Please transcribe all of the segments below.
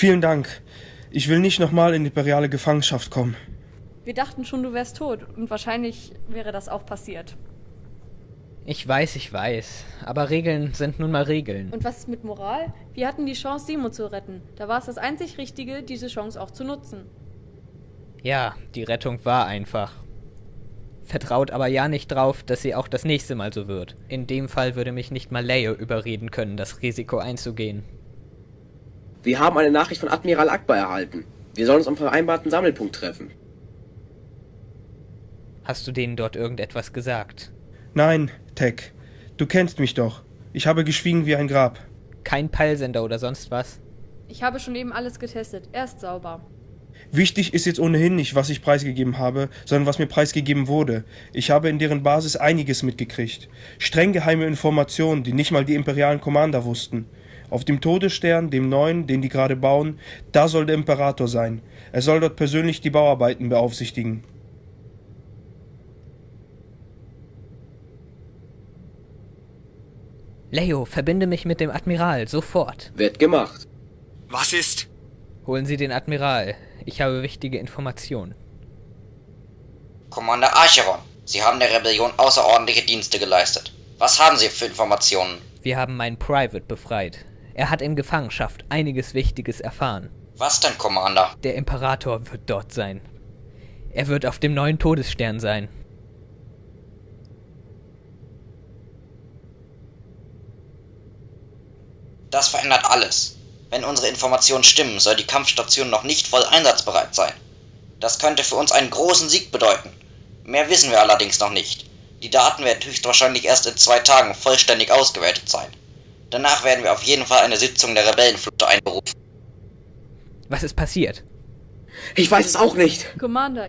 Vielen Dank. Ich will nicht nochmal in imperiale Gefangenschaft kommen. Wir dachten schon, du wärst tot und wahrscheinlich wäre das auch passiert. Ich weiß, ich weiß. Aber Regeln sind nun mal Regeln. Und was ist mit Moral? Wir hatten die Chance, Simo zu retten. Da war es das einzig Richtige, diese Chance auch zu nutzen. Ja, die Rettung war einfach. Vertraut aber ja nicht drauf, dass sie auch das nächste Mal so wird. In dem Fall würde mich nicht mal Leo überreden können, das Risiko einzugehen. Wir haben eine Nachricht von Admiral Akbar erhalten. Wir sollen uns am vereinbarten Sammelpunkt treffen. Hast du denen dort irgendetwas gesagt? Nein, Tech. Du kennst mich doch. Ich habe geschwiegen wie ein Grab. Kein Peilsender oder sonst was? Ich habe schon eben alles getestet. Er ist sauber. Wichtig ist jetzt ohnehin nicht, was ich preisgegeben habe, sondern was mir preisgegeben wurde. Ich habe in deren Basis einiges mitgekriegt. Streng geheime Informationen, die nicht mal die imperialen Commander wussten. Auf dem Todesstern, dem neuen, den die gerade bauen, da soll der Imperator sein. Er soll dort persönlich die Bauarbeiten beaufsichtigen. Leo, verbinde mich mit dem Admiral, sofort. Wird gemacht. Was ist? Holen Sie den Admiral. Ich habe wichtige Informationen. Commander Archeron, Sie haben der Rebellion außerordentliche Dienste geleistet. Was haben Sie für Informationen? Wir haben meinen Private befreit. Er hat in Gefangenschaft einiges Wichtiges erfahren. Was denn, Commander? Der Imperator wird dort sein. Er wird auf dem neuen Todesstern sein. Das verändert alles. Wenn unsere Informationen stimmen, soll die Kampfstation noch nicht voll einsatzbereit sein. Das könnte für uns einen großen Sieg bedeuten. Mehr wissen wir allerdings noch nicht. Die Daten werden höchstwahrscheinlich erst in zwei Tagen vollständig ausgewertet sein. Danach werden wir auf jeden Fall eine Sitzung der Rebellenflotte einberufen. Was ist passiert? Ich weiß es auch nicht. Commander,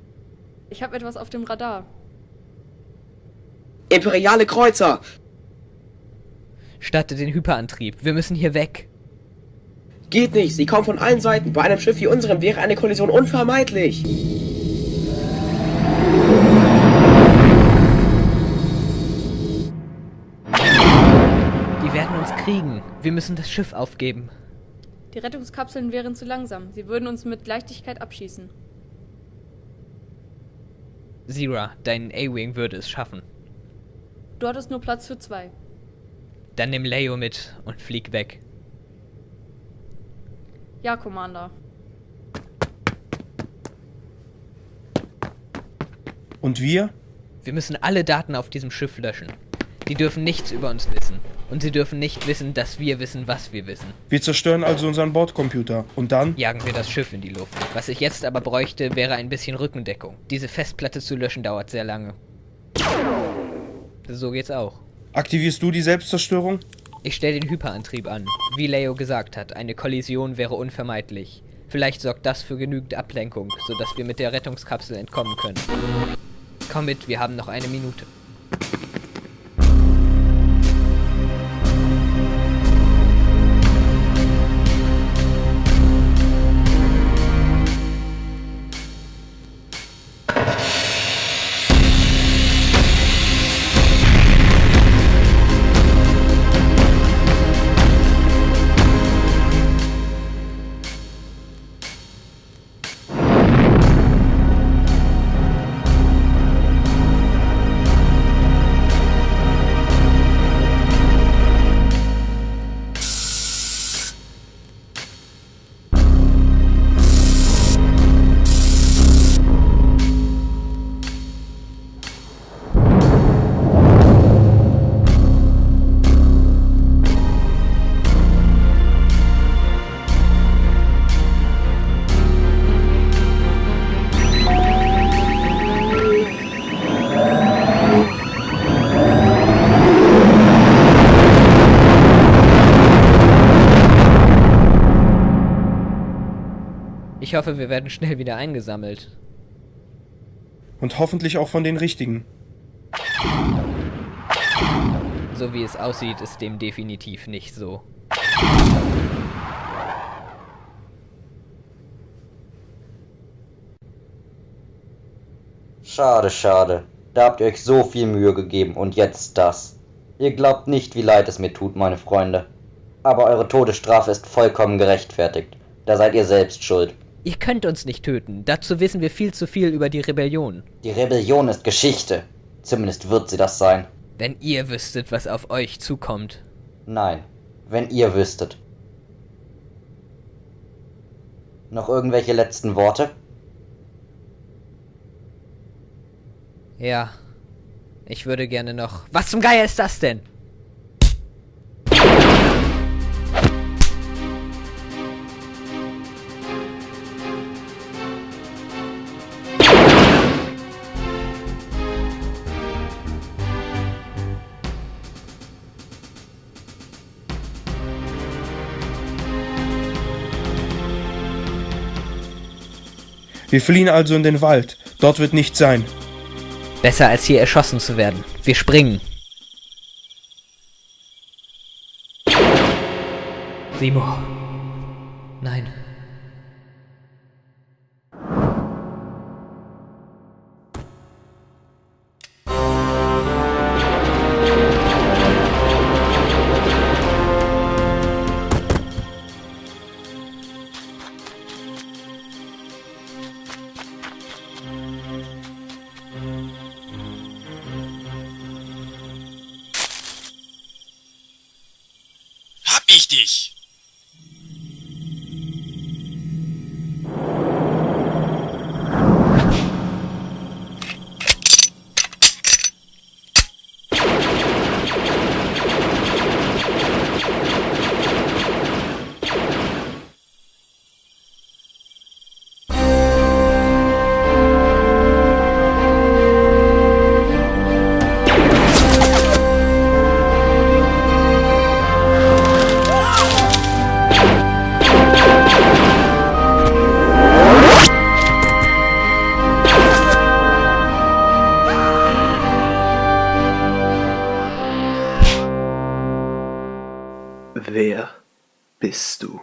ich habe etwas auf dem Radar. Imperiale Kreuzer. Statte den Hyperantrieb. Wir müssen hier weg. Geht nicht. Sie kommen von allen Seiten. Bei einem Schiff wie unserem wäre eine Kollision unvermeidlich. Kriegen. Wir müssen das Schiff aufgeben. Die Rettungskapseln wären zu langsam. Sie würden uns mit Leichtigkeit abschießen. Zira, dein A-Wing würde es schaffen. Du hattest nur Platz für zwei. Dann nimm Leo mit und flieg weg. Ja, Commander. Und wir? Wir müssen alle Daten auf diesem Schiff löschen. Die dürfen nichts über uns wissen. Und sie dürfen nicht wissen, dass wir wissen, was wir wissen. Wir zerstören also unseren Bordcomputer. Und dann? Jagen wir das Schiff in die Luft. Was ich jetzt aber bräuchte, wäre ein bisschen Rückendeckung. Diese Festplatte zu löschen dauert sehr lange. So geht's auch. Aktivierst du die Selbstzerstörung? Ich stelle den Hyperantrieb an. Wie Leo gesagt hat, eine Kollision wäre unvermeidlich. Vielleicht sorgt das für genügend Ablenkung, sodass wir mit der Rettungskapsel entkommen können. Komm mit, wir haben noch eine Minute. Ich hoffe, wir werden schnell wieder eingesammelt. Und hoffentlich auch von den richtigen. So wie es aussieht, ist dem definitiv nicht so. Schade, schade. Da habt ihr euch so viel Mühe gegeben und jetzt das. Ihr glaubt nicht, wie leid es mir tut, meine Freunde. Aber eure Todesstrafe ist vollkommen gerechtfertigt. Da seid ihr selbst schuld. Ihr könnt uns nicht töten. Dazu wissen wir viel zu viel über die Rebellion. Die Rebellion ist Geschichte. Zumindest wird sie das sein. Wenn ihr wüsstet, was auf euch zukommt. Nein, wenn ihr wüsstet. Noch irgendwelche letzten Worte? Ja. Ich würde gerne noch. Was zum Geier ist das denn? Wir fliehen also in den Wald. Dort wird nichts sein. Besser als hier erschossen zu werden. Wir springen. Simo. Nein. richtig. Bist du?